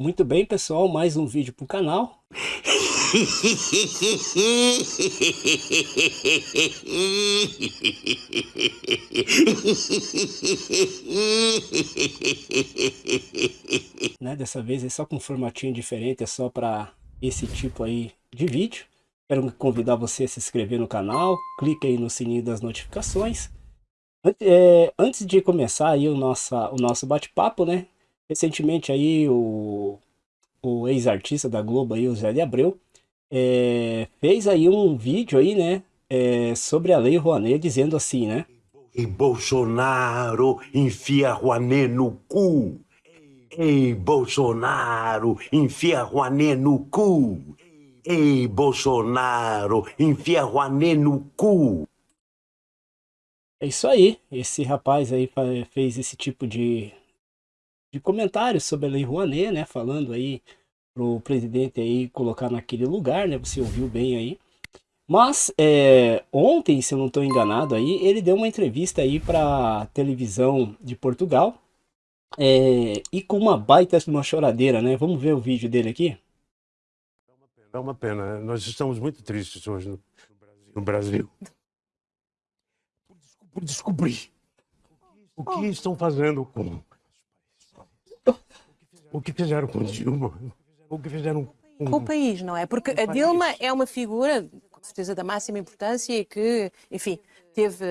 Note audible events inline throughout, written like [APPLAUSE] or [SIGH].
Muito bem, pessoal, mais um vídeo para o canal. [LAUGHS] né, dessa vez é só com um formatinho diferente, é só para esse tipo aí de vídeo. Quero convidar você a se inscrever no canal, clique aí no sininho das notificações. É, antes de começar aí o nosso, o nosso bate-papo, né? Recentemente aí o, o ex-artista da Globo aí, o Zé de Abreu, é, fez aí um vídeo aí, né? É, sobre a Lei Rouanet, dizendo assim, né? E Bolsonaro enfia Rouanet no cu. Ei, Bolsonaro, enfia Rouanet no cu. Ei, Bolsonaro, enfia Rouanet no cu. É isso aí, esse rapaz aí fez esse tipo de, de comentário sobre a Lei Rouanet, né, falando aí pro presidente aí colocar naquele lugar, né, você ouviu bem aí. Mas é, ontem, se eu não estou enganado aí, ele deu uma entrevista aí para televisão de Portugal é, e com uma baita de uma choradeira, né? Vamos ver o vídeo dele aqui? É uma pena. Né? Nós estamos muito tristes hoje no, no Brasil. [LAUGHS] Por descobrir o que estão fazendo com. O que fizeram com Dilma. O que fizeram com, com o país, não é? Porque a Dilma é uma figura, com certeza, da máxima importância e que, enfim, teve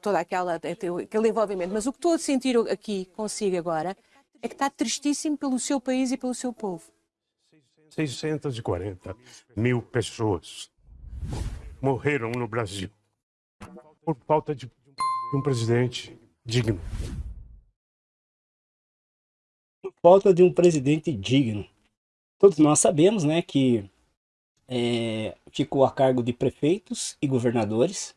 toda aquela aquele envolvimento. Mas o que estou a sentir aqui consigo agora é que está tristíssimo pelo seu país e pelo seu povo. 640 mil pessoas morreram no Brasil por falta de um presidente digno. Falta de um presidente digno. Todos nós sabemos né, que é, ficou a cargo de prefeitos e governadores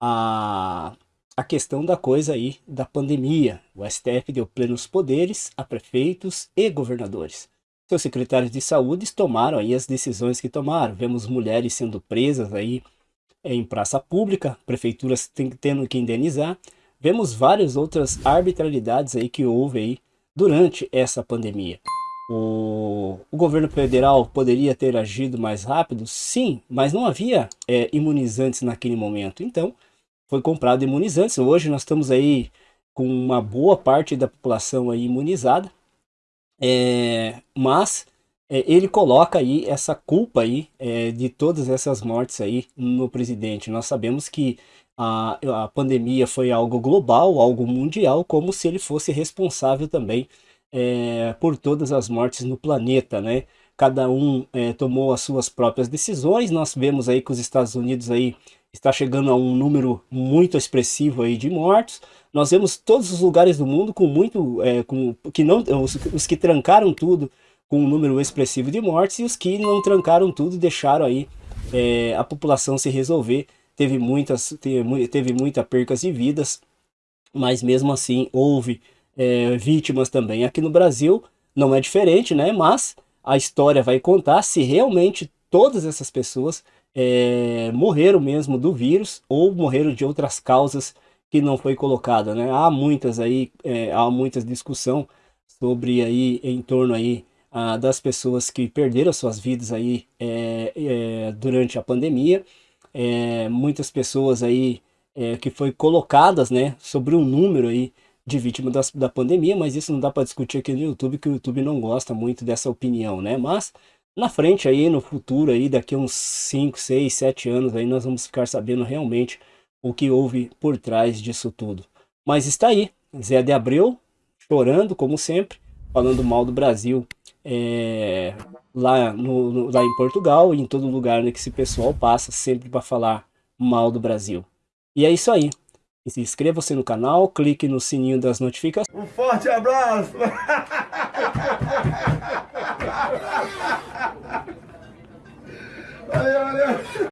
a, a questão da coisa aí da pandemia. O STF deu plenos poderes a prefeitos e governadores. Seus secretários de saúde tomaram aí as decisões que tomaram. Vemos mulheres sendo presas aí eh, em praça pública, prefeituras tendo que indenizar. Vemos várias outras arbitrariedades aí que houve aí durante essa pandemia. O, o, governo federal poderia ter agido mais rápido? Sim, mas não havia é, imunizantes naquele momento. Então, foi comprado imunizantes. Hoje nós estamos aí com uma boa parte da população aí imunizada. É, mas ele coloca aí essa culpa aí é, de todas essas mortes aí no presidente. Nós sabemos que a, a pandemia foi algo global, algo mundial, como se ele fosse responsável também é, por todas as mortes no planeta, né? Cada um é, tomou as suas próprias decisões. Nós vemos aí que os Estados Unidos aí está chegando a um número muito expressivo aí de mortos. Nós vemos todos os lugares do mundo com muito, é, com, que não, os, os, que trancaram tudo com um número expressivo de mortes e os que não trancaram tudo deixaram aí é, a população se resolver. Teve muitas, teve, teve muita percas de vidas, mas mesmo assim houve é, vítimas também. Aqui no Brasil não é diferente, né? Mas a história vai contar se realmente todas essas pessoas é, morreram mesmo do vírus ou morreram de outras causas que não foi colocada, né? Há muitas aí, é, há muitas discussão sobre aí em torno aí a, das pessoas que perderam suas vidas aí é, é durante a pandemia, é, muitas pessoas aí é, que foi colocadas, né, sobre um número aí de vítimas da, da pandemia, mas isso não dá para discutir aqui no YouTube, que o YouTube não gosta muito dessa opinião, né? Mas na frente aí, no futuro aí, daqui a uns 5, 6, 7 anos aí, nós vamos ficar sabendo realmente o que houve por trás disso tudo. Mas está aí, Zé de Abreu, chorando como sempre, falando mal do Brasil é, lá, no, no, lá em Portugal e em todo lugar né, que esse pessoal passa sempre para falar mal do Brasil. E é isso aí. Inscreva-se no canal, clique no sininho das notificações. Um forte abraço! [LAUGHS] valeu, valeu!